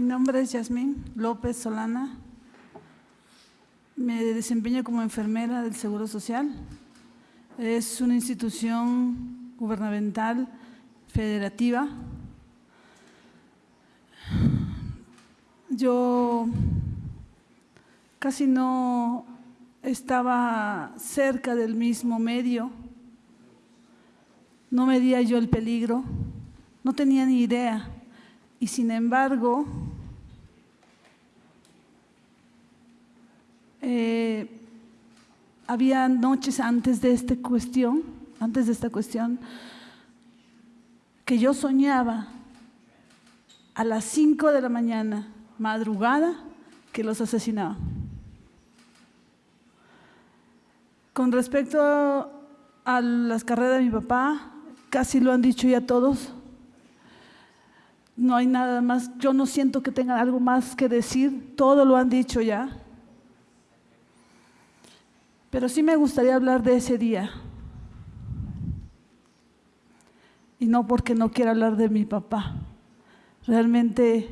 Mi nombre es Yasmín López Solana. Me desempeño como enfermera del Seguro Social. Es una institución gubernamental federativa. Yo casi no estaba cerca del mismo medio, no medía yo el peligro, no tenía ni idea. Y sin embargo, eh, había noches antes de esta cuestión, antes de esta cuestión, que yo soñaba a las 5 de la mañana, madrugada, que los asesinaban. Con respecto a las carreras de mi papá, casi lo han dicho ya todos, no hay nada más, yo no siento que tengan algo más que decir, todo lo han dicho ya. Pero sí me gustaría hablar de ese día. Y no porque no quiera hablar de mi papá. Realmente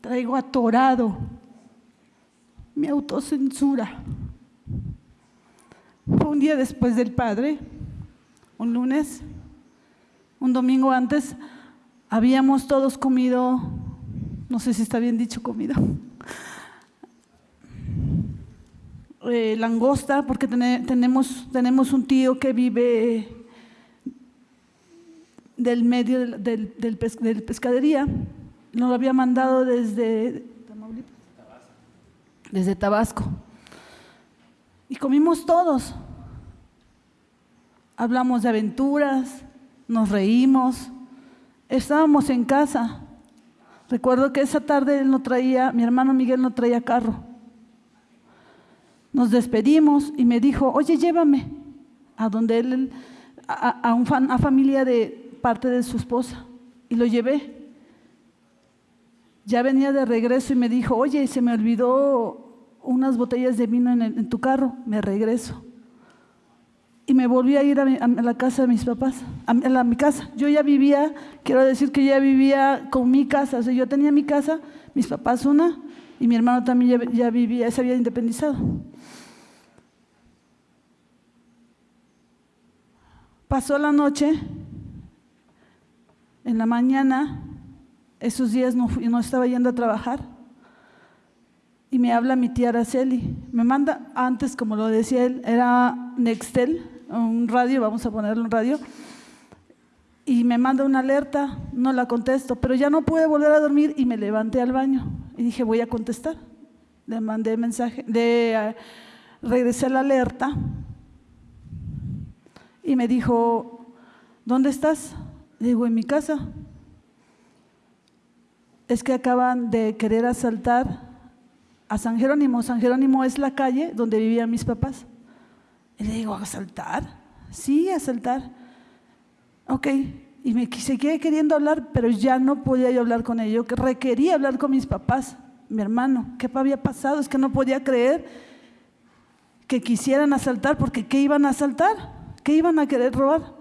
traigo atorado mi autocensura. Fue un día después del padre un lunes, un domingo antes, habíamos todos comido, no sé si está bien dicho comido, eh, langosta, porque tenemos, tenemos un tío que vive del medio del, del, pescadería, nos lo había mandado desde desde Tabasco. Y comimos todos. Hablamos de aventuras, nos reímos, estábamos en casa. Recuerdo que esa tarde él no traía, mi hermano Miguel no traía carro. Nos despedimos y me dijo, oye, llévame a donde él, a, una familia de parte de su esposa. Y lo llevé. Ya venía de regreso y me dijo, oye, se me olvidó unas botellas de vino en tu carro, me regreso y me volví a ir a, la casa de mis papás, a, mi casa. Yo ya vivía, quiero decir que ya vivía con mi casa, o sea, yo tenía mi casa, mis papás una, y mi hermano también ya, ya vivía, se había independizado. Pasó la noche, en la mañana, esos días no, no estaba yendo a trabajar, y me habla mi tía Araceli. Me manda, antes, como lo decía él, era Nextel, un radio, vamos a ponerle un radio, y me manda una alerta, no la contesto, pero ya no pude volver a dormir y me levanté al baño y dije, voy a contestar. Le mandé mensaje, le eh, regresé la alerta y me dijo, ¿dónde estás? Le digo, en mi casa. Es que acaban de querer asaltar a San Jerónimo. San Jerónimo es la calle donde vivían mis papás. Y le digo, ¿a saltar? Sí, a saltar. Ok, y me seguía queriendo hablar, pero ya no podía yo hablar con ellos. que requería hablar con mis papás, mi hermano. ¿Qué había pasado? Es que no podía creer que quisieran asaltar, porque ¿qué iban a asaltar? ¿Qué iban a querer robar?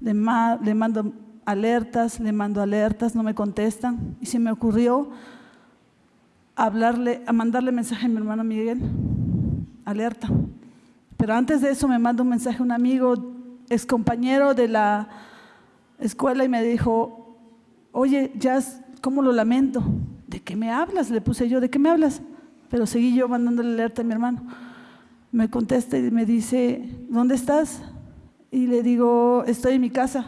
Le, le mando alertas, le mando alertas, no me contestan. Y se me ocurrió hablarle, a mandarle mensaje a mi hermano Miguel, alerta. Pero antes de eso me manda un mensaje un amigo, ex compañero de la escuela y me dijo, oye, ya, ¿cómo lo lamento? ¿De qué me hablas? Le puse yo, ¿de qué me hablas? Pero seguí yo mandándole alerta a mi hermano. Me contesta y me dice, ¿dónde estás? Y le digo, estoy en mi casa.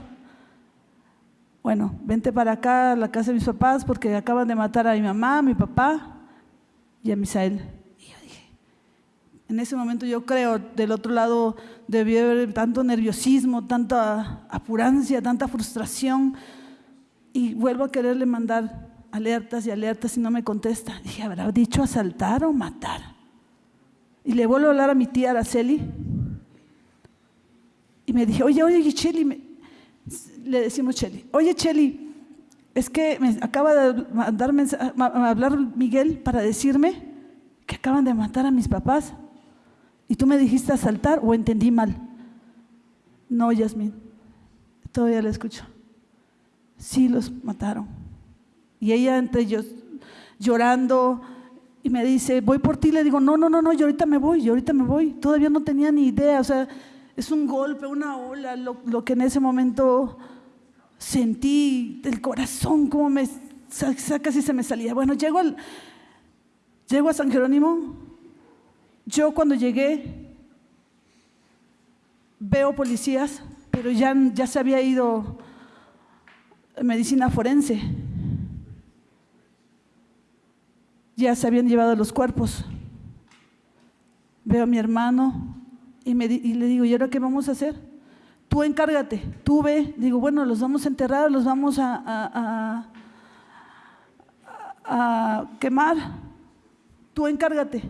Bueno, vente para acá a la casa de mis papás porque acaban de matar a mi mamá, a mi papá y a Misael. En ese momento yo creo, del otro lado debió haber tanto nerviosismo, tanta apurancia, tanta frustración. Y vuelvo a quererle mandar alertas y alertas y no me contesta. Dije, ¿habrá dicho asaltar o matar? Y le vuelvo a hablar a mi tía Araceli. Y me dije, oye, oye, Cheli, le decimos Cheli, oye, Cheli, es que me acaba de mandarme a hablar Miguel para decirme que acaban de matar a mis papás. ¿Y tú me dijiste asaltar o entendí mal? No, Yasmín, todavía la escucho. sí los mataron. Y ella entre ellos llorando y me dice, voy por ti. Le digo, no, no, no, no, yo ahorita me voy, yo ahorita me voy. Todavía no tenía ni idea, o sea, es un golpe, una ola, lo, que en ese momento sentí del corazón, como me casi se me salía. Bueno, llego, al, llego a San Jerónimo. Yo cuando llegué veo policías, pero ya, ya se había ido medicina forense. Ya se habían llevado los cuerpos. Veo a mi hermano y, me, y le digo, ¿y ahora qué vamos a hacer? Tú encárgate, tú ve. Digo, bueno, los vamos a enterrar, los vamos a, a quemar. Tú encárgate.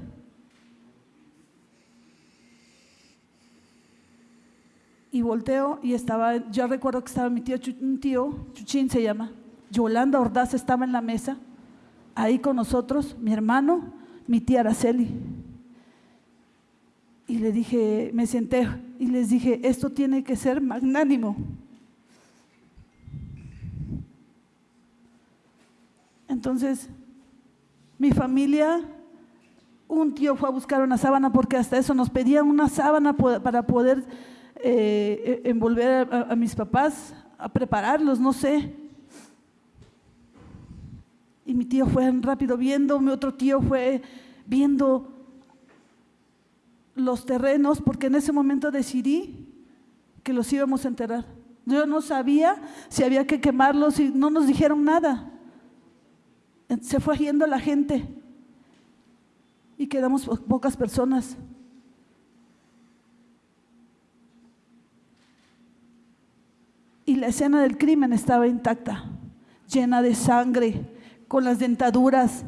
Y volteo y estaba, yo recuerdo que estaba mi tío, un tío, Chuchín se llama, Yolanda Ordaz estaba en la mesa, ahí con nosotros, mi hermano, mi tía Araceli. Y le dije, me senté y les dije, esto tiene que ser magnánimo. Entonces, mi familia, un tío fue a buscar una sábana porque hasta eso nos pedían una sábana para poder eh, envolver a, mis papás, a prepararlos, no sé. Y mi tío fue rápido viendo, mi otro tío fue viendo los terrenos, porque en ese momento decidí que los íbamos a enterrar. Yo no sabía si había que quemarlos y no nos dijeron nada. Se fue yendo la gente y quedamos pocas personas. La escena del crimen estaba intacta, llena de sangre, con las dentaduras,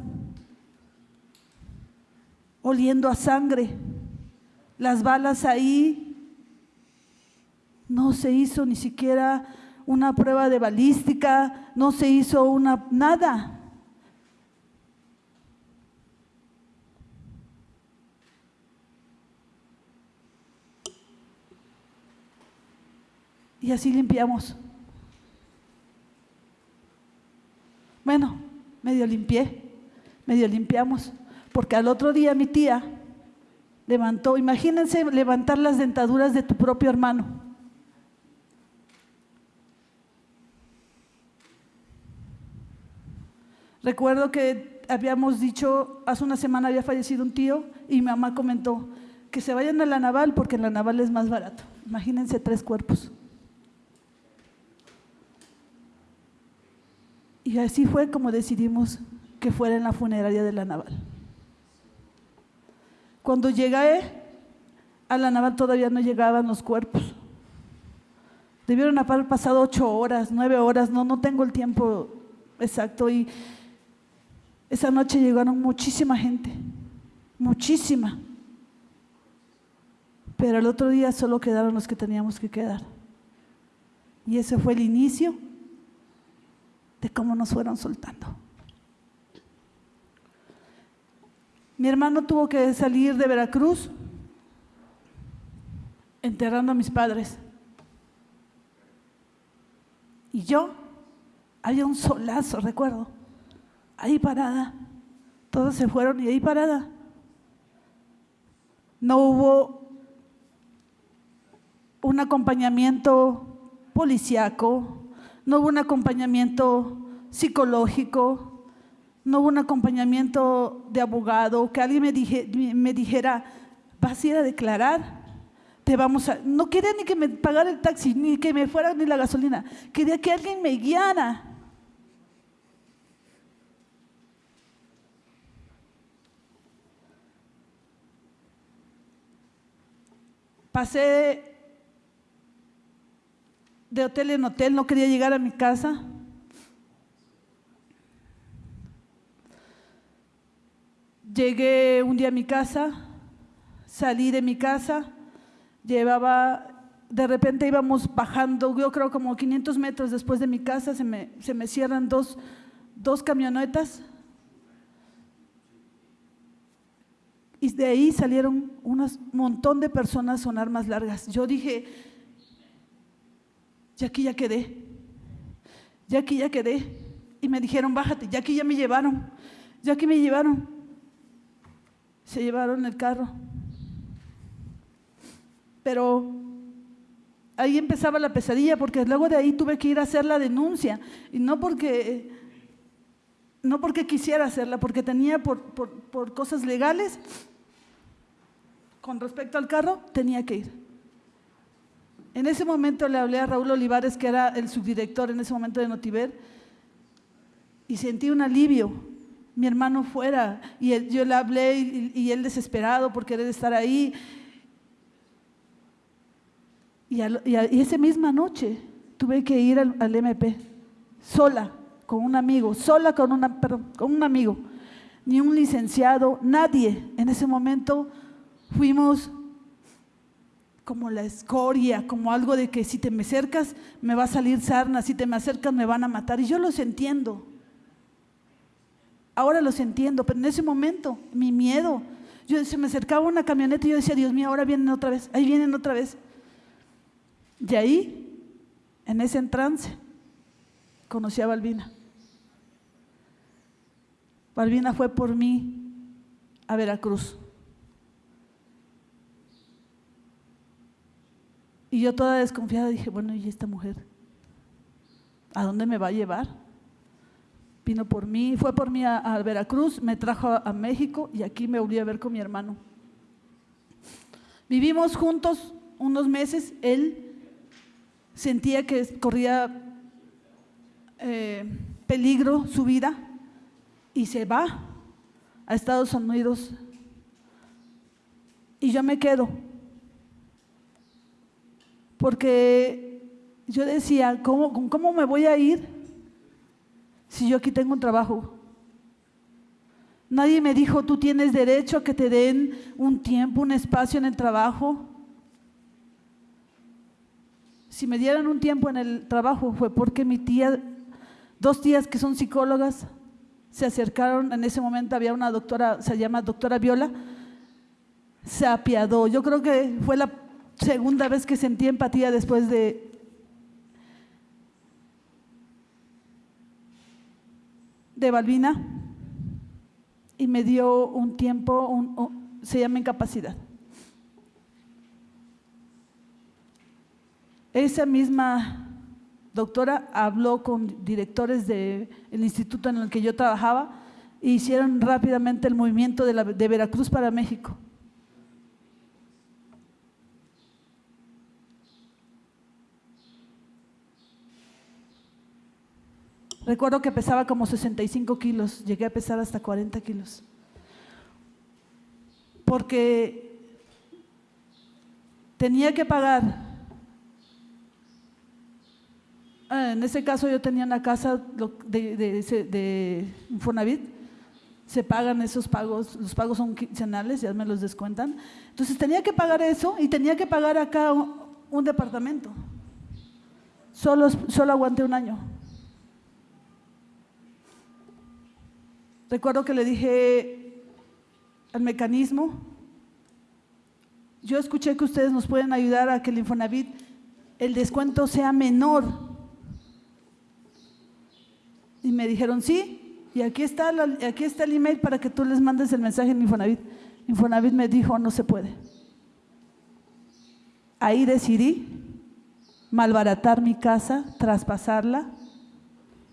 oliendo a sangre, las balas ahí. No se hizo ni siquiera una prueba de balística, no se hizo una nada. Y así limpiamos. Bueno, medio limpié, medio limpiamos, porque al otro día mi tía levantó, imagínense levantar las dentaduras de tu propio hermano. Recuerdo que habíamos dicho, hace una semana había fallecido un tío y mi mamá comentó que se vayan a la naval porque en la naval es más barato. Imagínense tres cuerpos. Y así fue como decidimos que fuera en la funeraria de la naval. Cuando llegué a la naval todavía no llegaban los cuerpos. Debieron haber pasado ocho horas, nueve horas, no, no tengo el tiempo exacto. Y esa noche llegaron muchísima gente, muchísima. Pero el otro día solo quedaron los que teníamos que quedar. Y ese fue el inicio de cómo nos fueron soltando. Mi hermano tuvo que salir de Veracruz enterrando a mis padres. Y yo, había un solazo, recuerdo, ahí parada. Todos se fueron y ahí parada. No hubo un acompañamiento policiaco, no hubo un acompañamiento psicológico, no hubo un acompañamiento de abogado, que alguien me, me dijera, vas a ir a declarar, te vamos a... No quería ni que me pagara el taxi, ni que me fuera ni la gasolina, quería que alguien me guiara. Pasé de hotel en hotel, no quería llegar a mi casa. Llegué un día a mi casa, salí de mi casa, llevaba, de repente íbamos bajando, yo creo como 500 metros después de mi casa, se me, se me cierran dos, dos camionetas y de ahí salieron un montón de personas con armas largas. Yo dije, y aquí ya quedé. Ya aquí ya quedé. Y me dijeron, bájate, ya aquí ya me llevaron. Ya aquí me llevaron. Se llevaron el carro. Pero ahí empezaba la pesadilla porque luego de ahí tuve que ir a hacer la denuncia. Y no porque, no porque quisiera hacerla, porque tenía por, por, por cosas legales, con respecto al carro, tenía que ir. En ese momento le hablé a Raúl Olivares, que era el subdirector en ese momento de Notiver, y sentí un alivio. Mi hermano fuera, y yo le hablé y, él desesperado por querer estar ahí. Y, esa misma noche tuve que ir al, MP, sola, con un amigo, sola con, una, con un amigo, ni un licenciado, nadie. En ese momento fuimos como la escoria, como algo de que si te me acercas me va a salir sarna, si te me acercas me van a matar. Y yo los entiendo. Ahora los entiendo, pero en ese momento, mi miedo, yo se me acercaba una camioneta y yo decía, Dios mío, ahora vienen otra vez, ahí vienen otra vez. Y ahí, en ese trance, conocí a Balbina. Balbina fue por mí a Veracruz. Y yo toda desconfiada dije, bueno, ¿y esta mujer? ¿A dónde me va a llevar? Vino por mí, fue por mí a, Veracruz, me trajo a, México y aquí me volví a ver con mi hermano. Vivimos juntos unos meses, él sentía que corría eh, peligro su vida y se va a Estados Unidos y yo me quedo porque yo decía, ¿cómo, ¿cómo me voy a ir si yo aquí tengo un trabajo? Nadie me dijo, tú tienes derecho a que te den un tiempo, un espacio en el trabajo. Si me dieran un tiempo en el trabajo fue porque mi tía, dos tías que son psicólogas, se acercaron, en ese momento había una doctora, se llama doctora Viola, se apiadó. Yo creo que fue la segunda vez que sentí empatía después de de Balbina y me dio un tiempo, se llama incapacidad. Esa misma doctora habló con directores del instituto en el que yo trabajaba e hicieron rápidamente el movimiento de, de Veracruz para México. Recuerdo que pesaba como 65 kilos, llegué a pesar hasta 40 kilos. Porque tenía que pagar. Ah, en ese caso yo tenía una casa de, de, se pagan esos pagos, los pagos son quincenales, ya me los descuentan. Entonces tenía que pagar eso y tenía que pagar acá un, un departamento. Solo, solo aguanté un año. Recuerdo que le dije al mecanismo, yo escuché que ustedes nos pueden ayudar a que el Infonavit, el descuento sea menor. Y me dijeron, sí, y aquí está, aquí está el email para que tú les mandes el mensaje en Infonavit. Infonavit me dijo, no se puede. Ahí decidí malbaratar mi casa, traspasarla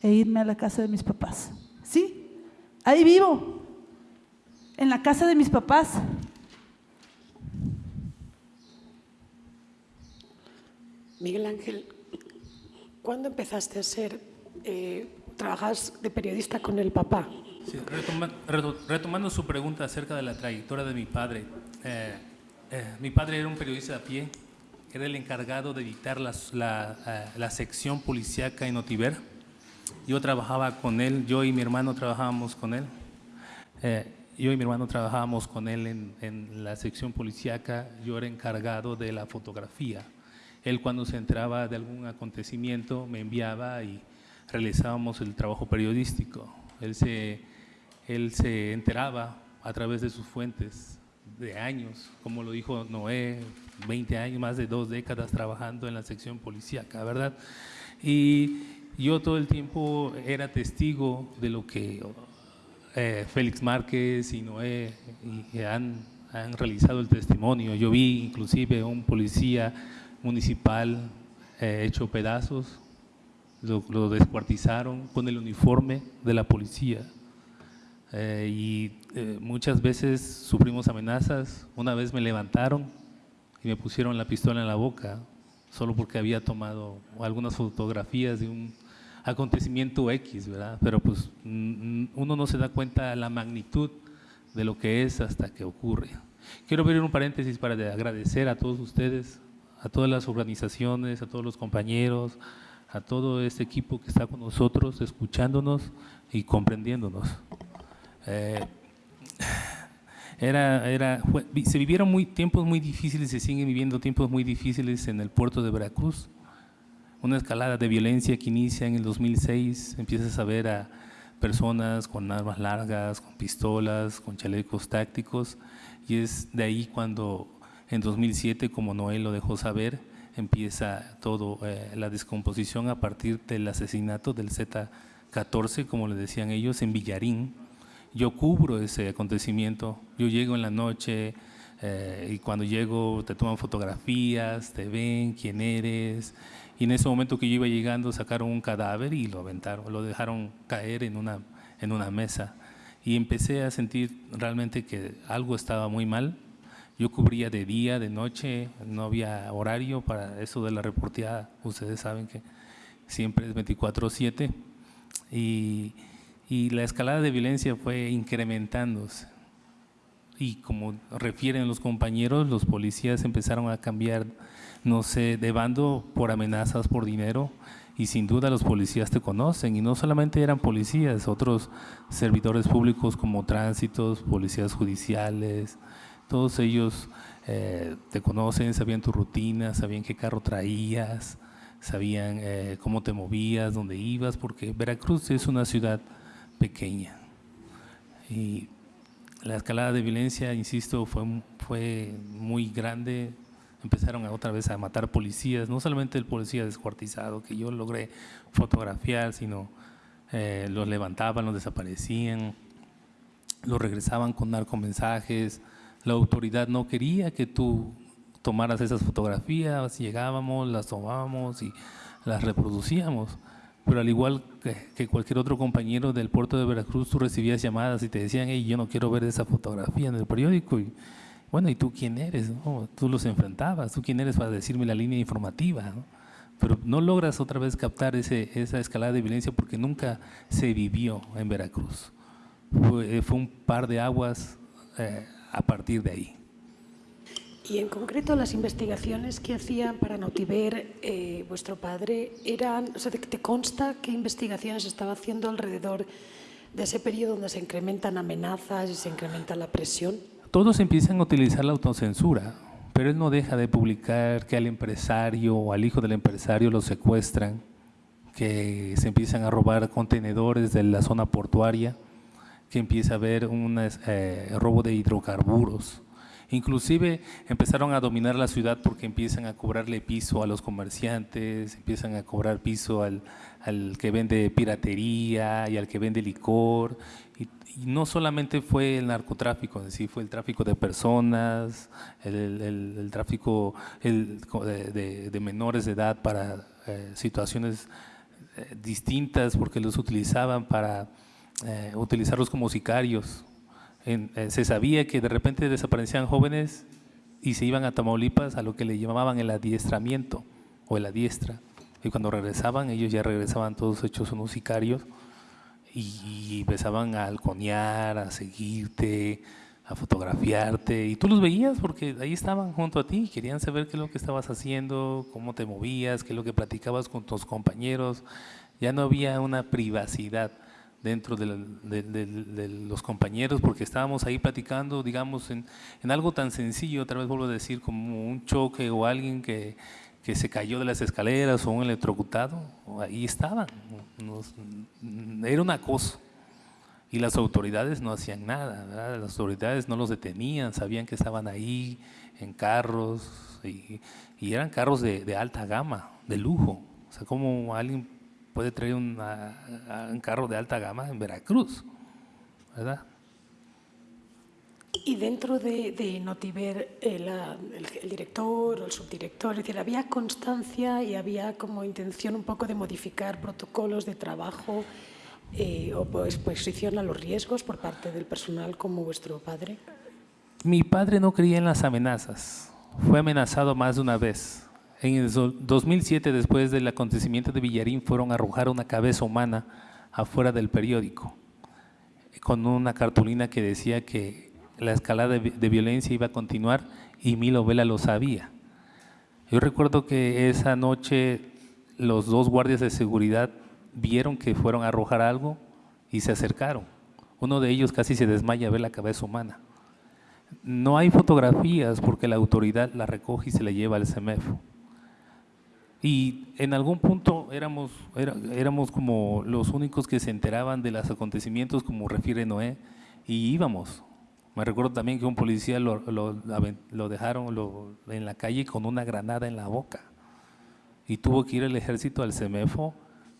e irme a la casa de mis papás. ¿Sí? Ahí vivo, en la casa de mis papás. Miguel Ángel, ¿cuándo empezaste a ser, eh, trabajas de periodista con el papá? retomando su pregunta acerca de la trayectoria de mi padre, eh, eh, mi padre era un periodista a pie, era el encargado de editar la, la sección policíaca en Otiver yo trabajaba con él, yo y mi hermano trabajábamos con él. Eh, yo y mi hermano trabajábamos con él en, en, la sección policíaca, yo era encargado de la fotografía. Él cuando se enteraba de algún acontecimiento me enviaba y realizábamos el trabajo periodístico. Él se, él se enteraba a través de sus fuentes de años, como lo dijo Noé, 20 años, más de dos décadas trabajando en la sección policíaca, ¿verdad? Y yo todo el tiempo era testigo de lo que eh, Félix Márquez y Noé han, han, realizado el testimonio. Yo vi inclusive un policía municipal eh, hecho pedazos, lo, lo, descuartizaron con el uniforme de la policía. Eh, y muchas veces sufrimos amenazas. Una vez me levantaron y me pusieron la pistola en la boca solo porque había tomado algunas fotografías de un acontecimiento X, ¿verdad? Pero pues uno no se da cuenta de la magnitud de lo que es hasta que ocurre. Quiero abrir un paréntesis para agradecer a todos ustedes, a todas las organizaciones, a todos los compañeros, a todo este equipo que está con nosotros, escuchándonos y comprendiéndonos. Eh, era, era, se vivieron muy, tiempos muy difíciles, se siguen viviendo tiempos muy difíciles en el puerto de Veracruz una escalada de violencia que inicia en el 2006, empiezas a ver a personas con armas largas, con pistolas, con chalecos tácticos, y es de ahí cuando en 2007, como Noel lo dejó saber, empieza todo eh, la descomposición a partir del asesinato del Z-14, como le decían ellos, en Villarín. Yo cubro ese acontecimiento, yo llego en la noche eh, y cuando llego te toman fotografías, te ven quién eres, y en ese momento que yo iba llegando sacaron un cadáver y lo aventaron, lo dejaron caer en una, en una mesa. Y empecé a sentir realmente que algo estaba muy mal. Yo cubría de día, de noche, no había horario para eso de la reporteada. Ustedes saben que siempre es 24-7. Y, y la escalada de violencia fue incrementándose. Y como refieren los compañeros, los policías empezaron a cambiar no sé, de bando por amenazas por dinero y sin duda los policías te conocen y no solamente eran policías, otros servidores públicos como tránsitos, policías judiciales, todos ellos eh, te conocen, sabían tu rutina, sabían qué carro traías, sabían eh, cómo te movías, dónde ibas, porque Veracruz es una ciudad pequeña. Y la escalada de violencia, insisto, fue, fue muy grande, empezaron otra vez a matar policías, no solamente el policía descuartizado que yo logré fotografiar, sino eh, los levantaban, los desaparecían, los regresaban con narcomensajes, la autoridad no quería que tú tomaras esas fotografías, llegábamos, las tomábamos y las reproducíamos, pero al igual que, cualquier otro compañero del puerto de Veracruz, tú recibías llamadas y te decían, hey, yo no quiero ver esa fotografía en el periódico, y bueno, ¿y tú quién eres? Tú los enfrentabas, ¿tú quién eres para decirme la línea informativa? Pero no logras otra vez captar ese, esa escalada de violencia porque nunca se vivió en Veracruz. Fue, eh, un par de aguas eh, a partir de ahí. Y en concreto las investigaciones que hacían para Notiver eh, vuestro padre eran, o sea, ¿te consta qué investigaciones estaba haciendo alrededor de ese periodo donde se incrementan amenazas y se incrementa la presión? todos empiezan a utilizar la autocensura, pero él no deja de publicar que al empresario o al hijo del empresario lo secuestran, que se empiezan a robar contenedores de la zona portuaria, que empieza a haber un eh, robo de hidrocarburos. Inclusive empezaron a dominar la ciudad porque empiezan a cobrarle piso a los comerciantes, empiezan a cobrar piso al, al que vende piratería y al que vende licor y no solamente fue el narcotráfico en sí, fue el tráfico de personas, el, tráfico de, menores de edad para eh, situaciones eh, distintas porque los utilizaban para eh, utilizarlos como sicarios. Se sabía que de repente desaparecían jóvenes y se iban a Tamaulipas a lo que le llamaban el adiestramiento o la diestra. Y cuando regresaban, ellos ya regresaban todos hechos unos sicarios y empezaban a halconear, a seguirte, a fotografiarte y tú los veías porque ahí estaban junto a ti, querían saber qué es lo que estabas haciendo, cómo te movías, qué es lo que platicabas con tus compañeros. Ya no había una privacidad dentro de, los compañeros porque estábamos ahí platicando, digamos, en, en algo tan sencillo, otra vez vuelvo a decir, como un choque o alguien que que se cayó de las escaleras o un electrocutado, ahí estaban. era un acoso. Y las autoridades no hacían nada, las autoridades no los detenían, sabían que estaban ahí en carros y, eran carros de, alta gama, de lujo. O sea, como alguien puede traer una- un carro de alta gama en Veracruz, ¿verdad? Y dentro de, de Notiver, eh, la- el, el director o el subdirector, es decir, había constancia y había como intención un poco de modificar protocolos de trabajo eh, o pues, exposición a los riesgos por parte del personal como vuestro padre. Mi padre no creía en las amenazas. Fue amenazado más de una vez. En el do- 2007, después del acontecimiento de Villarín, fueron a arrojar una cabeza humana afuera del periódico, con una cartulina que decía que la escalada de violencia iba a continuar y Milo Vela lo sabía. Yo recuerdo que esa noche los dos guardias de seguridad vieron que fueron a arrojar algo y se acercaron. Uno de ellos casi se desmaya a ver la cabeza humana. No hay fotografías porque la autoridad la recoge y se la lleva al CEMEFO. Y en algún punto éramos, era- éramos como los únicos que se enteraban de los acontecimientos, como refiere Noé, y íbamos. Me recuerdo también que un policía lo, lo- lo dejaron lo- en la calle con una granada en la boca. Y tuvo que ir el ejército al CEMEFO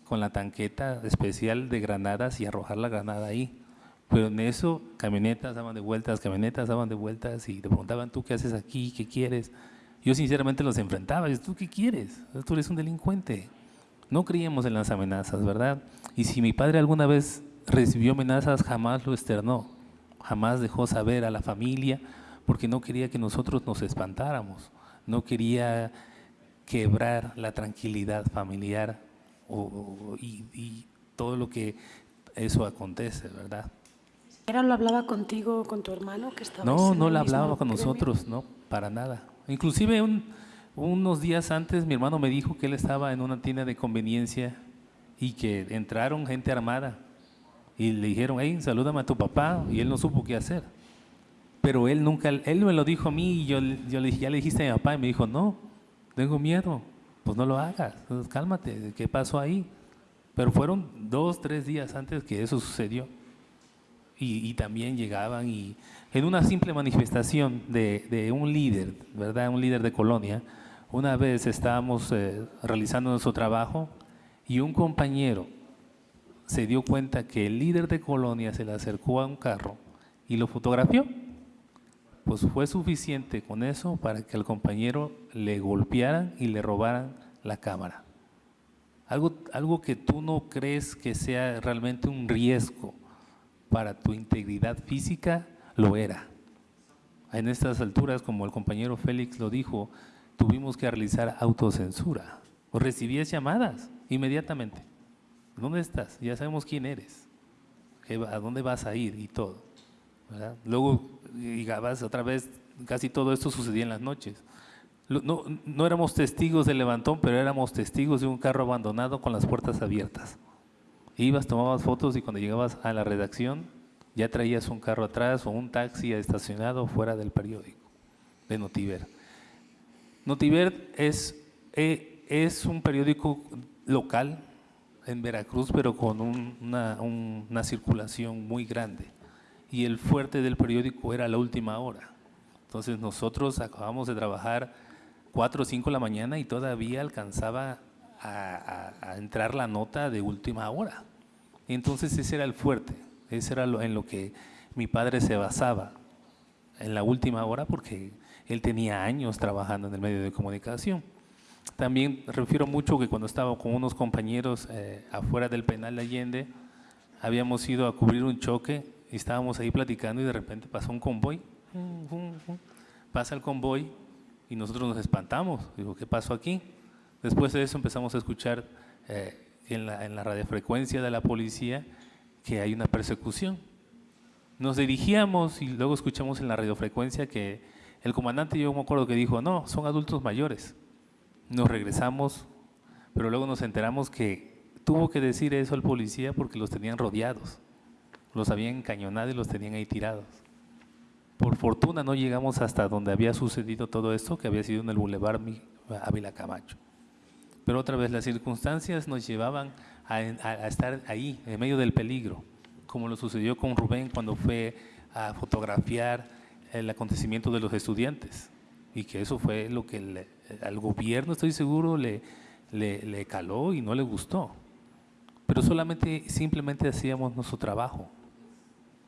con la tanqueta especial de granadas y arrojar la granada ahí. Pero en eso, camionetas daban de vueltas, camionetas daban de vueltas y te preguntaban, ¿tú qué haces aquí? ¿Qué quieres? Yo sinceramente los enfrentaba. y, ¿Tú qué quieres? Tú eres un delincuente. No creíamos en las amenazas, ¿verdad? Y si mi padre alguna vez recibió amenazas, jamás lo externó. Jamás dejó saber a la familia porque no quería que nosotros nos espantáramos. No quería quebrar la tranquilidad familiar o- y, y todo lo que eso acontece, ¿verdad? ¿Era lo hablaba contigo, con tu hermano que estaba No, no la hablaba con nosotros, no, para nada. Inclusive un- unos días antes mi hermano me dijo que él estaba en una tienda de conveniencia y que entraron gente armada y le dijeron, hey, salúdame a tu papá y él no supo qué hacer. Pero él nunca, él me lo dijo a mí y yo, yo le dije, ya le dijiste a mi papá y me dijo, no, tengo miedo, pues no lo hagas, entonces cálmate, ¿qué pasó ahí? Pero fueron dos, tres días antes que eso sucedió y, y también llegaban y en una simple manifestación de, de un líder, ¿verdad? Un líder de colonia, una vez estábamos eh, realizando nuestro trabajo y un compañero se dio cuenta que el líder de colonia se le acercó a un carro y lo fotografió. Pues fue suficiente con eso para que al compañero le golpearan y le robaran la cámara. Algo, algo que tú no crees que sea realmente un riesgo para tu integridad física, lo era. En estas alturas, como el compañero Félix lo dijo, tuvimos que realizar autocensura. O recibías llamadas inmediatamente. ¿Dónde estás? Ya sabemos quién eres. ¿Qué va- ¿A dónde vas a ir? Y todo. Luego llegabas otra vez, casi todo esto sucedía en las noches. No, no éramos testigos del levantón, pero éramos testigos de un carro abandonado con las puertas abiertas. Ibas, tomabas fotos y cuando llegabas a la redacción ya traías un carro atrás o un taxi estacionado fuera del periódico de Notiver. Notiver es, eh, es un periódico local en Veracruz, pero con un- una, un- una circulación muy grande. Y el fuerte del periódico era la última hora. Entonces nosotros acabamos de trabajar 4 o 5 de la mañana y todavía alcanzaba a- a entrar la nota de última hora. Entonces ese era el fuerte, ese era lo, en lo que mi padre se basaba, en la última hora, porque él tenía años trabajando en el medio de comunicación. También refiero mucho que cuando estaba con unos compañeros eh, afuera del penal de Allende, habíamos ido a cubrir un choque y estábamos ahí platicando y de repente pasó un convoy. Pasa el convoy y nosotros nos espantamos. Digo, ¿qué pasó aquí? Después de eso empezamos a escuchar eh, en, la, en la radiofrecuencia de la policía que hay una persecución. Nos dirigíamos y luego escuchamos en la radiofrecuencia que el comandante, yo me acuerdo que dijo, no, son adultos mayores. Nos regresamos, pero luego nos enteramos que tuvo que decir eso al policía porque los tenían rodeados. Los habían encañonado y los tenían ahí tirados. Por fortuna no llegamos hasta donde había sucedido todo esto, que había sido en el Boulevard Ávila Camacho. Pero otra vez las circunstancias nos llevaban a, a- estar ahí, en medio del peligro, como lo sucedió con Rubén cuando fue a fotografiar el acontecimiento de los estudiantes. Y que eso fue lo que le- al gobierno, estoy seguro, le, le, le caló y no le gustó. pero solamente, simplemente hacíamos nuestro trabajo.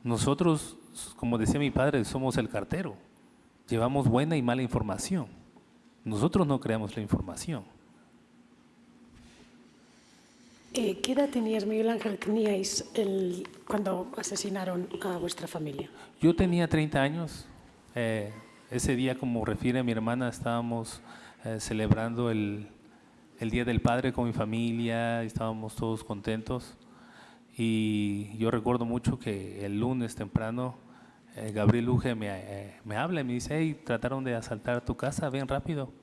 Nosotros, como decía mi padre, somos el cartero. Llevamos buena y mala información. Nosotros no creamos la información. Eh, ¿Qué edad tenías, Miguel Ángel, teníais el, cuando asesinaron a vuestra familia? Yo tenía 30 años. Eh, ese día, como refiere mi hermana, estábamos eh, celebrando el, el, Día del Padre con mi familia, estábamos todos contentos. Y yo recuerdo mucho que el lunes temprano eh, Gabriel Luge me, me, habla y me dice, hey, trataron de asaltar tu casa, ven rápido.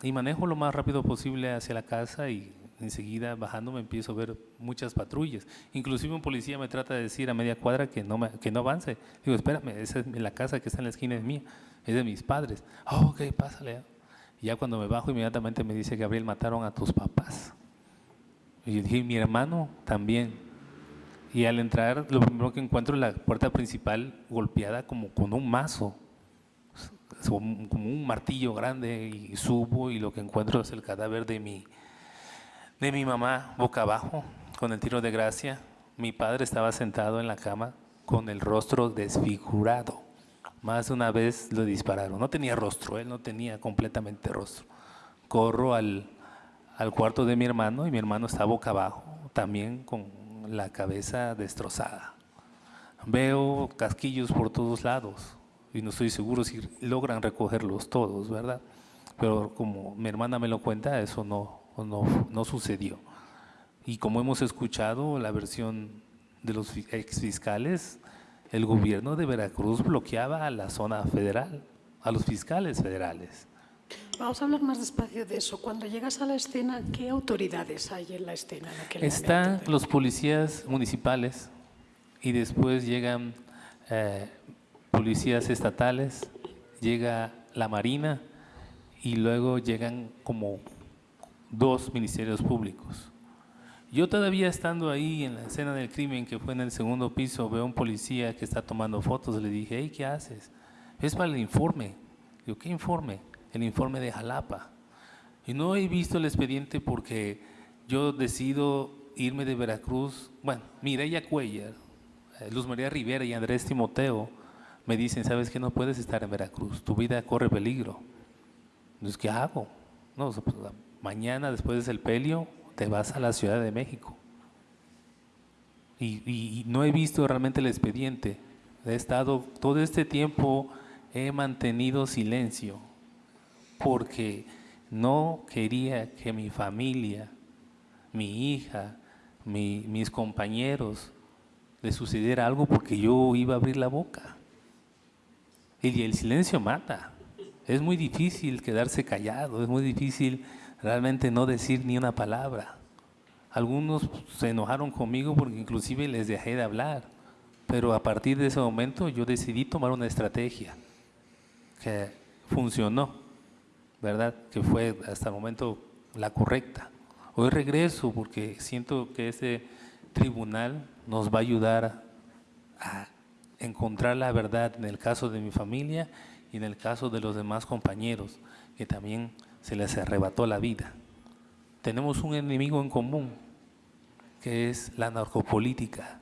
Y manejo lo más rápido posible hacia la casa y enseguida bajando me empiezo a ver muchas patrullas. Inclusive un policía me trata de decir a media cuadra que no, me, que no avance. Digo, espérame, esa es la casa que está en la esquina es mía, es de mis padres. Oh, ok, pásale. Y ya cuando me bajo inmediatamente me dice, Gabriel, mataron a tus papás. Y yo dije, mi hermano también. Y al entrar, lo primero que encuentro es la puerta principal golpeada como con un mazo, como un martillo grande, y subo y lo que encuentro es el cadáver de mi, de mi mamá boca abajo con el tiro de gracia. Mi padre estaba sentado en la cama con el rostro desfigurado. Más de una vez lo dispararon. No tenía rostro, él no tenía completamente rostro. Corro al, al cuarto de mi hermano y mi hermano está boca abajo, también con la cabeza destrozada. Veo casquillos por todos lados y no estoy seguro si logran recogerlos todos, ¿verdad? Pero como mi hermana me lo cuenta, eso no, no, no sucedió. Y como hemos escuchado la versión de los ex fiscales, el gobierno de Veracruz bloqueaba a la zona federal, a los fiscales federales. Vamos a hablar más despacio de eso. Cuando llegas a la escena, ¿qué autoridades hay en la escena? Están los policías municipales y después llegan eh, policías estatales, llega la Marina y luego llegan como dos ministerios públicos. Yo todavía estando ahí en la escena del crimen, que fue en el segundo piso, veo a un policía que está tomando fotos, le dije, hey, ¿qué haces? Es para el informe. Digo, ¿qué informe? El informe de Jalapa. Y no he visto el expediente porque yo decido irme de Veracruz. Bueno, Mireya Cuellar, eh, Luz María Rivera y Andrés Timoteo me dicen, ¿sabes que no puedes estar en Veracruz? Tu vida corre peligro. Entonces, ¿qué hago? No, pues, mañana después del pelio te vas a la Ciudad de México. Y, no he visto realmente el expediente. He estado, todo este tiempo he mantenido silencio porque no quería que mi familia, mi hija, mis compañeros, le sucediera algo porque yo iba a abrir la boca. Y el silencio mata. Es muy difícil quedarse callado, es muy difícil realmente no decir ni una palabra. Algunos se enojaron conmigo porque inclusive les dejé de hablar, pero a partir de ese momento yo decidí tomar una estrategia que funcionó, ¿verdad? Que fue hasta el momento la correcta. Hoy regreso porque siento que ese tribunal nos va a ayudar a encontrar la verdad en el caso de mi familia y en el caso de los demás compañeros que también se les arrebató la vida. Tenemos un enemigo en común, que es la narcopolítica.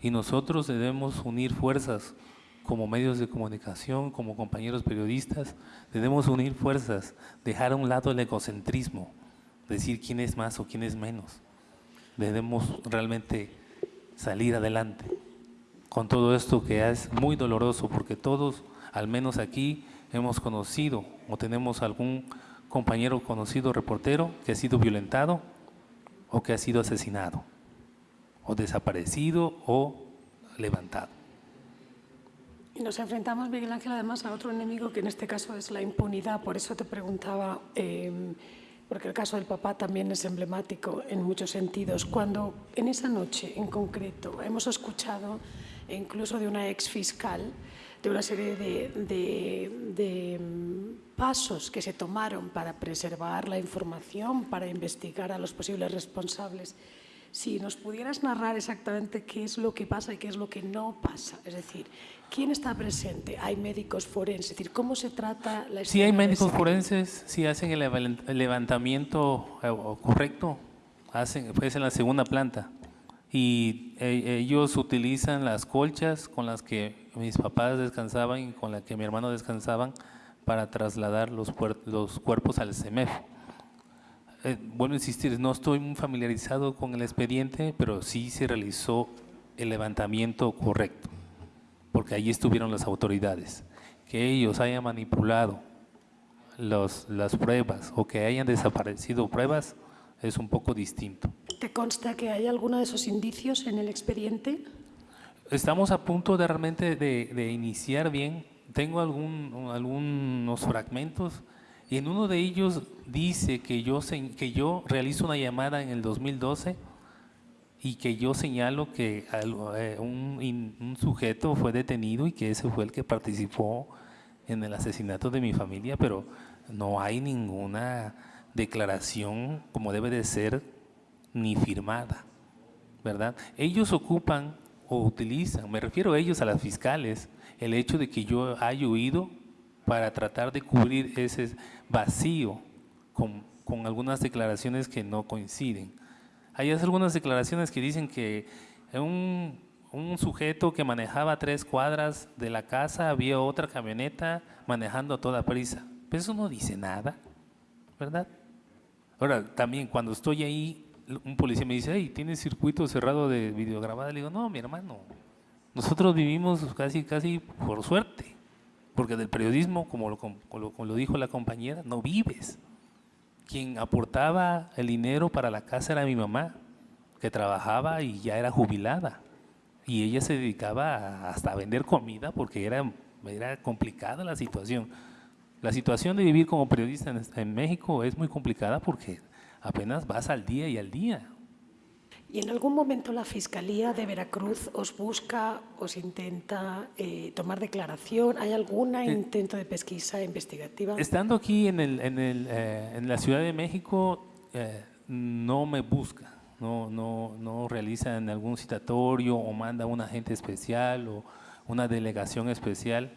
Y nosotros debemos unir fuerzas como medios de comunicación, como compañeros periodistas, debemos unir fuerzas, dejar a un lado el egocentrismo, decir quién es más o quién es menos. Debemos realmente salir adelante con todo esto que es muy doloroso, porque todos, al menos aquí, hemos conocido o tenemos algún compañero conocido reportero que ha sido violentado o que ha sido asesinado o desaparecido o levantado. Y nos enfrentamos, Miguel Ángel, además a otro enemigo que en este caso es la impunidad. Por eso te preguntaba, em, porque el caso del papá también es emblemático en muchos sentidos. Cuando en esa noche en concreto hemos escuchado incluso de una ex fiscal de una serie de, mm, pasos que se tomaron para preservar la información, para investigar a los posibles responsables. Si nos pudieras narrar exactamente qué es lo que pasa y qué es lo que no pasa, es decir, ¿quién está presente? ¿Hay médicos forenses? Es decir, ¿cómo se trata la Sí hay médicos forenses, si hacen el levantamiento eh, correcto, hacen, pues en la segunda planta. Y eh, ellos utilizan las colchas con las que mis papás descansaban y con las que mi hermano descansaban para trasladar los, los cuerpos al CEMEF. Eh, a insistir, no estoy muy familiarizado con el expediente, pero sí se realizó el levantamiento correcto, porque allí estuvieron las autoridades. Que ellos hayan manipulado los, las pruebas o que hayan desaparecido pruebas es un poco distinto. ¿Te consta que hay alguno de esos indicios en el expediente? Estamos a punto de realmente de, de iniciar bien. Tengo algún, algunos fragmentos y en uno de ellos dice que yo, que yo realizo una llamada en el 2012 y que yo señalo que eh, un, un, sujeto fue detenido y que ese fue el que participó en el asesinato de mi familia, pero no hay ninguna declaración como debe de ser ni firmada, ¿verdad? Ellos ocupan o utilizan, me refiero a ellos, a las fiscales, el hecho de que yo haya huido para tratar de cubrir ese vacío con, con algunas declaraciones que no coinciden. Hay algunas declaraciones que dicen que un, un sujeto que manejaba tres cuadras de la casa había otra camioneta manejando a toda prisa. Pero eso no dice nada, ¿verdad? Ahora, también cuando estoy ahí, un policía me dice, hey, ¿tienes circuito cerrado de videograbada? Le digo, no, mi hermano, nosotros vivimos casi, casi por suerte. Porque del periodismo, como lo, dijo la compañera, no vives. Quien aportaba el dinero para la casa era mi mamá, que trabajaba y ya era jubilada. Y ella se dedicaba hasta a vender comida porque era, era complicada la situación. La situación de vivir como periodista en México es muy complicada porque apenas vas al día y al día. ¿Y en algún momento la Fiscalía de Veracruz os busca, os intenta eh, tomar declaración? ¿Hay algún eh, intento de pesquisa investigativa? Estando aquí en, el, en, el, eh, en la Ciudad de México, no me busca, no, no, no realiza en algún citatorio o manda un agente especial o una delegación especial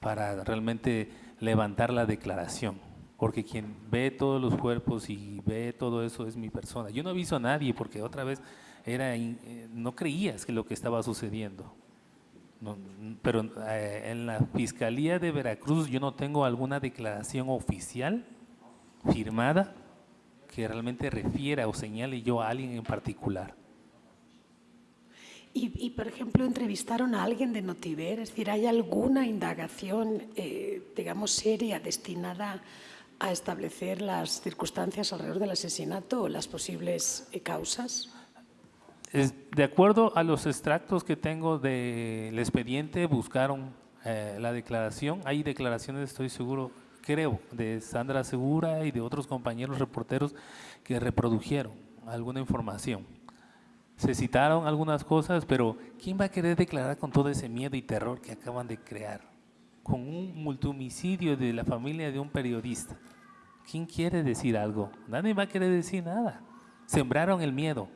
para realmente levantar la declaración porque quien ve todos los cuerpos y ve todo eso es mi persona. Yo no aviso a nadie porque otra vez era, eh, no creías que lo que estaba sucediendo. pero eh, en la Fiscalía de Veracruz yo no tengo alguna declaración oficial firmada que realmente refiera o señale yo a alguien en particular. Y, por ejemplo, entrevistaron a alguien de Notiver, es decir, ¿hay alguna indagación, eh, digamos, seria destinada a establecer las circunstancias alrededor del asesinato o las posibles eh, causas? De acuerdo a los extractos que tengo del expediente, buscaron eh, la declaración. Hay declaraciones, estoy seguro, creo, de Sandra Segura y de otros compañeros reporteros que reprodujeron alguna información. Se citaron algunas cosas, pero ¿quién va a querer declarar con todo ese miedo y terror que acaban de crear? Con un multimicidio de la familia de un periodista. ¿Quién quiere decir algo? Nadie va a querer decir nada. Sembraron el miedo,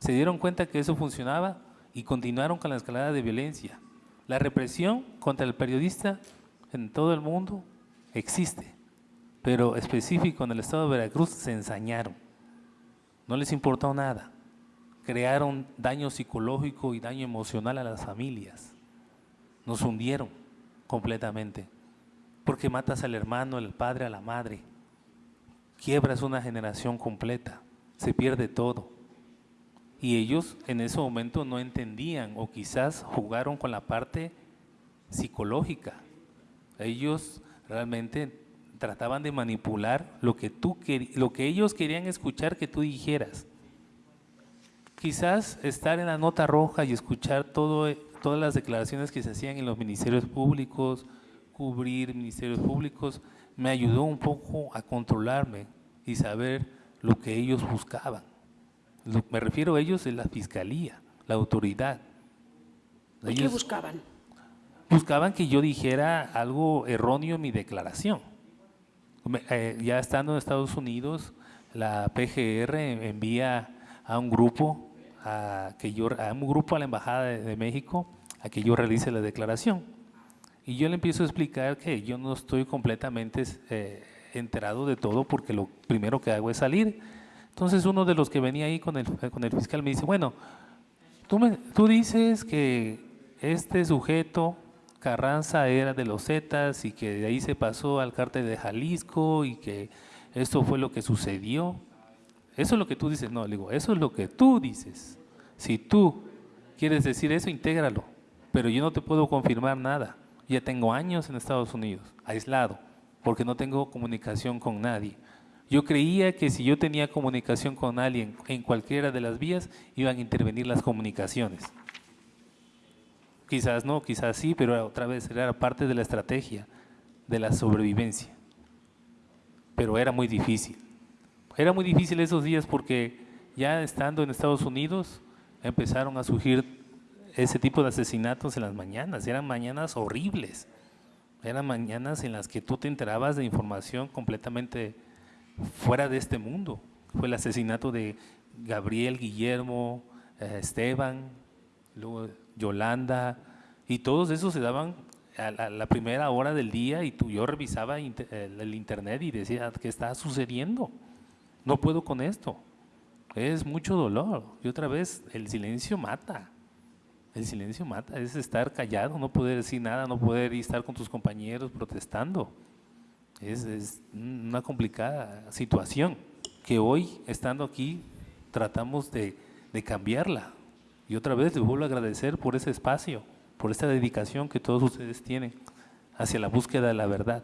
se dieron cuenta que eso funcionaba y continuaron con la escalada de violencia. La represión contra el periodista en todo el mundo existe, pero específico en el estado de Veracruz se ensañaron. No les importó nada. Crearon daño psicológico y daño emocional a las familias. Nos hundieron completamente. Porque matas al hermano, al padre, a la madre quiebras una generación completa, se pierde todo. Y ellos en ese momento no entendían o quizás jugaron con la parte psicológica. Ellos realmente trataban de manipular lo que, tú, lo que ellos querían escuchar que tú dijeras. Quizás estar en la nota roja y escuchar todo, todas las declaraciones que se hacían en los ministerios públicos, cubrir ministerios públicos, me ayudó un poco a controlarme y saber lo que ellos buscaban. me refiero a ellos en la fiscalía, la autoridad. ¿Qué buscaban? Buscaban que yo dijera algo erróneo en mi declaración. Eh, ya estando en Estados Unidos, la PGR envía a un grupo a que yo a un grupo a la embajada de, México a que yo realice la declaración y yo le empiezo a explicar que yo no estoy completamente eh, enterado de todo porque lo primero que hago es salir, Entonces uno de los que venía ahí con el, con el fiscal me dice, bueno, tú, me, tú dices que este sujeto, Carranza, era de los Zetas y que de ahí se pasó al cártel de Jalisco y que esto fue lo que sucedió. Eso es lo que tú dices. No, le digo, eso es lo que tú dices. Si tú quieres decir eso, intégralo. Pero yo no te puedo confirmar nada. Ya tengo años en Estados Unidos, aislado, porque no tengo comunicación con nadie. Yo creía que si yo tenía comunicación con alguien en cualquiera de las vías, iban a intervenir las comunicaciones. Quizás no, quizás sí, pero otra vez era parte de la estrategia, de la sobrevivencia. Pero era muy difícil. Era muy difícil esos días porque ya estando en Estados Unidos empezaron a surgir ese tipo de asesinatos en las mañanas. Eran mañanas horribles. Eran mañanas en las que tú te enterabas de información completamente fuera de este mundo. Fue el asesinato de Gabriel, Guillermo, eh, Esteban, luego Yolanda, y todos esos se daban a la, primera hora del día y tú, yo revisaba el, internet y decía, ¿qué está sucediendo? No puedo con esto. Es mucho dolor. Y otra vez, el silencio mata. El silencio mata, es estar callado, no poder decir nada, no poder estar con tus compañeros protestando. Es, una complicada situación que hoy, estando aquí, tratamos de, cambiarla. Y otra vez les vuelvo a agradecer por ese espacio, por esta dedicación que todos ustedes tienen hacia la búsqueda de la verdad,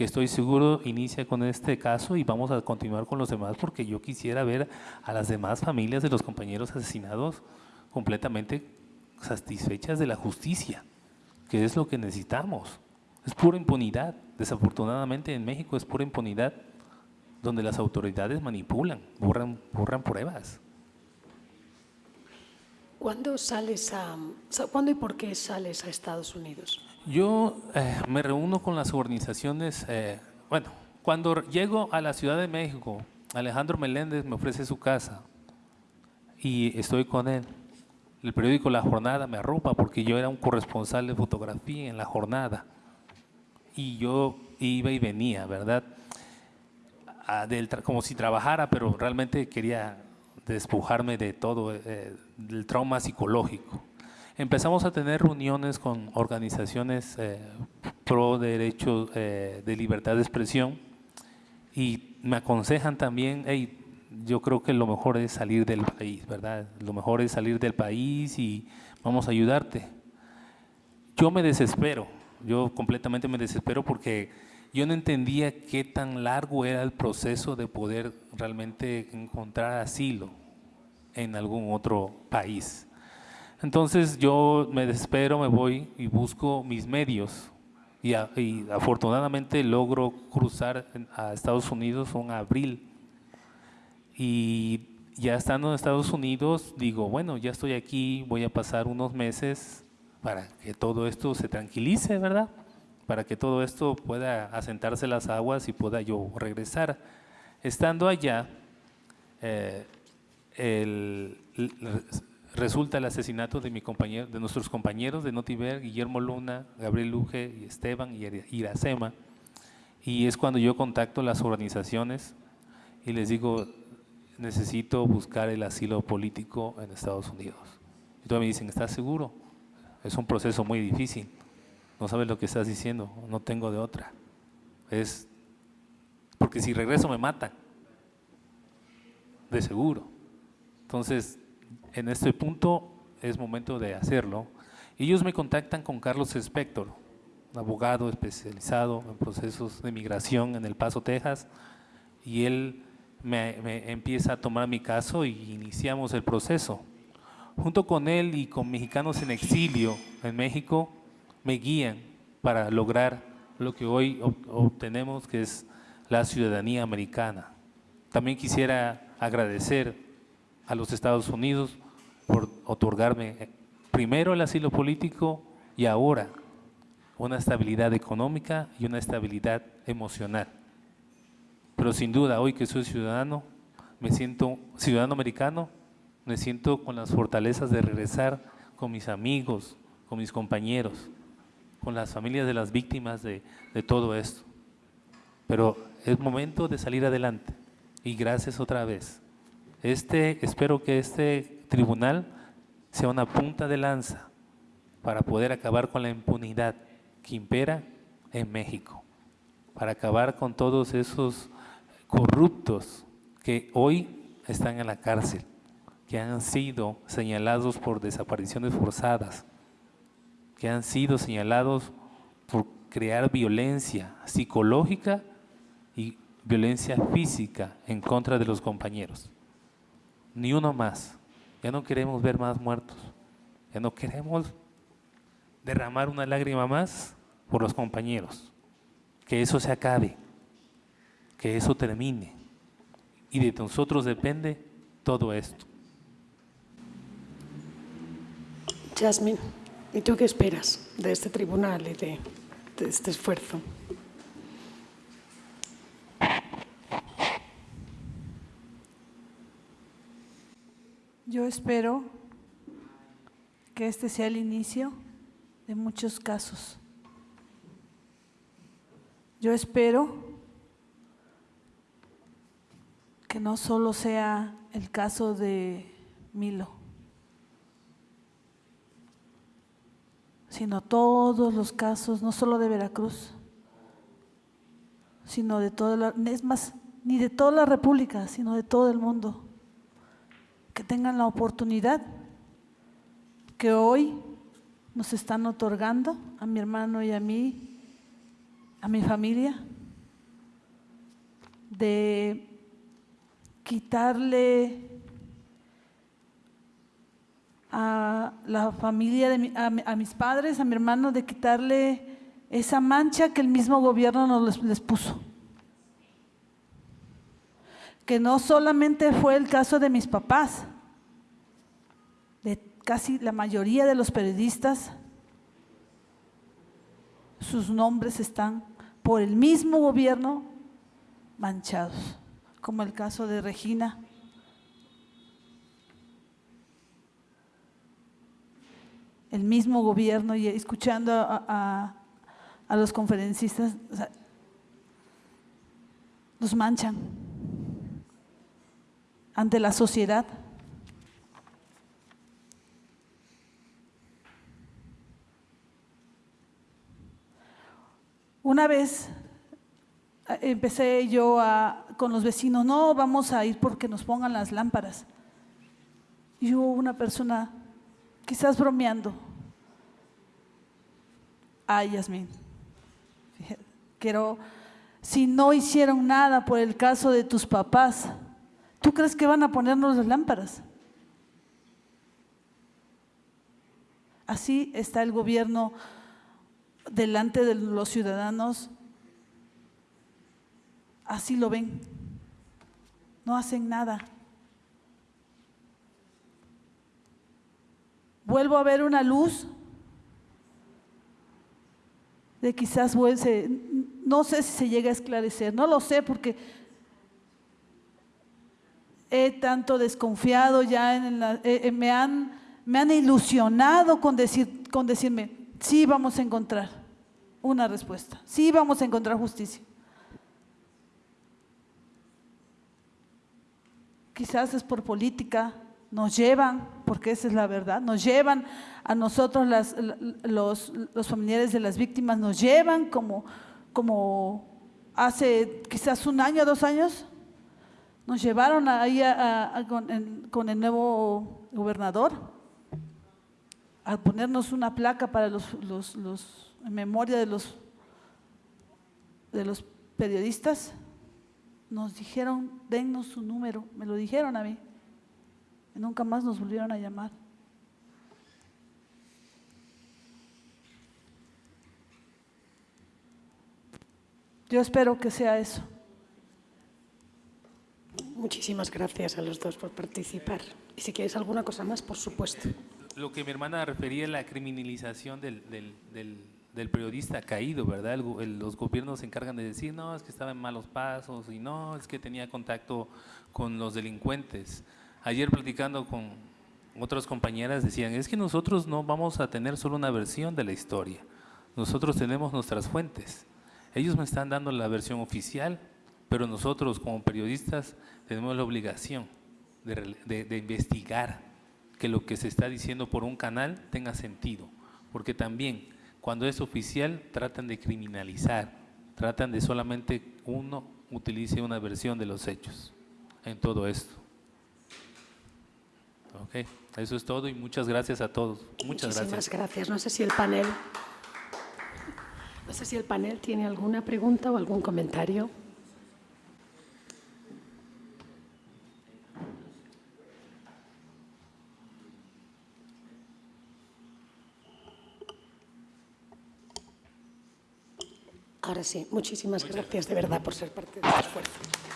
que estoy seguro inicia con este caso y vamos a continuar con los demás porque yo quisiera ver a las demás familias de los compañeros asesinados completamente satisfechas de la justicia, que es lo que necesitamos. Es pura impunidad. Desafortunadamente en México es pura impunidad donde las autoridades manipulan, borran, borran pruebas. ¿Cuándo sales a, cuándo y por qué sales a Estados Unidos? Yo eh, me reúno con las organizaciones, eh, bueno, cuando llego a la Ciudad de México, Alejandro Meléndez me ofrece su casa y estoy con él. El periódico La Jornada me arropa porque yo era un corresponsal de fotografía en La Jornada y yo iba y venía, ¿verdad? como si trabajara, pero realmente quería despojarme de todo, eh, del trauma psicológico. Empezamos a tener reuniones con organizaciones eh, pro derechos eh, de libertad de expresión y me aconsejan también, hey, yo creo que lo mejor es salir del país, ¿verdad? Lo mejor es salir del país y vamos a ayudarte. Yo me desespero, yo completamente me desespero porque yo no entendía qué tan largo era el proceso de poder realmente encontrar asilo en algún otro país. Entonces yo me desespero, me voy y busco mis medios y, afortunadamente logro cruzar a Estados Unidos en abril. Y ya estando en Estados Unidos digo, bueno, ya estoy aquí, voy a pasar unos meses para que todo esto se tranquilice, ¿verdad? Para que todo esto pueda asentarse las aguas y pueda yo regresar. Estando allá, eh, resulta el asesinato de, mi compañero, de nuestros compañeros de Notiver, Guillermo Luna, Gabriel Luge, Esteban y Iracema. Y es cuando yo contacto las organizaciones y les digo, necesito buscar el asilo político en Estados Unidos. Y todos me dicen, ¿estás seguro? Es un proceso muy difícil. No sabes lo que estás diciendo, no tengo de otra. Es porque si regreso me matan. De seguro. Entonces, en este punto es momento de hacerlo. Ellos me contactan con Carlos Spector, abogado especializado en procesos de migración en El Paso, Texas, y él me empieza a tomar mi caso y iniciamos el proceso junto con él y con mexicanos en exilio en México, me guían para lograr lo que hoy obtenemos, que es la ciudadanía americana. También quisiera agradecer a los Estados Unidos por otorgarme primero el asilo político y ahora una estabilidad económica y una estabilidad emocional. Pero sin duda, hoy que soy ciudadano, me siento ciudadano americano, me siento con las fortalezas de regresar con mis amigos, con mis compañeros, con las familias de las víctimas de, todo esto. Pero es momento de salir adelante y gracias otra vez Este, espero que este tribunal sea una punta de lanza para poder acabar con la impunidad que impera en México, para acabar con todos esos corruptos que hoy están en la cárcel, que han sido señalados por desapariciones forzadas, que han sido señalados por crear violencia psicológica y violencia física en contra de los compañeros. Ni uno más. Ya no queremos ver más muertos. Ya no queremos derramar una lágrima más por los compañeros. Que eso se acabe. Que eso termine. Y de nosotros depende todo esto. Jasmine, ¿y tú qué esperas de este tribunal y de, de este esfuerzo? Yo espero que este sea el inicio de muchos casos. Yo espero que no solo sea el caso de Milo, sino todos los casos, no solo de Veracruz, sino de toda la, es más, ni de toda la República, sino de todo el mundo que tengan la oportunidad que hoy nos están otorgando a mi hermano y a mí, a mi familia, de quitarle a la familia, de a, mis padres, a mi hermano, de quitarle esa mancha que el mismo gobierno nos les puso. Que no solamente fue el caso de mis papás, casi la mayoría de los periodistas, sus nombres están por el mismo gobierno manchados, como el caso de Regina. El mismo gobierno y escuchando a, los conferencistas, los manchan ante la sociedad. Una vez eh, empecé yo con los vecinos, no, vamos a ir porque nos pongan las lámparas. Y hubo una persona, quizás bromeando, ay Yasmin, quiero, si no hicieron nada por el caso de tus papás, ¿tú crees que van a ponernos las lámparas? Así está el gobierno delante de los ciudadanos, así lo ven. No hacen nada. Vuelvo a ver una luz de quizás no sé si se llega a esclarecer, no lo sé porque he tanto desconfiado ya, en eh, eh, me, han, me han ilusionado con, decir, con decirme, sí vamos a encontrar una respuesta. Sí vamos a encontrar justicia. Quizás es por política, nos llevan, porque esa es la verdad, nos llevan a nosotros los, familiares de las víctimas, nos llevan como, como hace quizás un año, dos años, nos llevaron ahí con, con el nuevo gobernador a ponernos una placa para los, los, los en memoria de los, de los periodistas, nos dijeron, dennos su número, me lo dijeron a mí, y nunca más nos volvieron a llamar. Yo espero que sea eso. Muchísimas gracias a los dos por participar. Y si quieres alguna cosa más, por supuesto. Lo que mi hermana refería es la criminalización del, del periodista caído, ¿verdad? los gobiernos se encargan de decir, no, es que estaba en malos pasos y no, es que tenía contacto con los delincuentes. Ayer platicando con otras compañeras decían, es que nosotros no vamos a tener solo una versión de la historia, nosotros tenemos nuestras fuentes. Ellos me están dando la versión oficial, pero nosotros como periodistas tenemos la obligación de, de- de investigar que lo que se está diciendo por un canal tenga sentido, porque también cuando es oficial tratan de criminalizar, tratan de solamente uno utilice una versión de los hechos en todo esto. Ok, eso es todo y muchas gracias a todos. Muchas Muchísimas gracias. gracias. No sé si el panel, no sé si el panel tiene alguna pregunta o algún comentario. Ahora sí, muchísimas gracias de verdad por ser parte de este esfuerzo.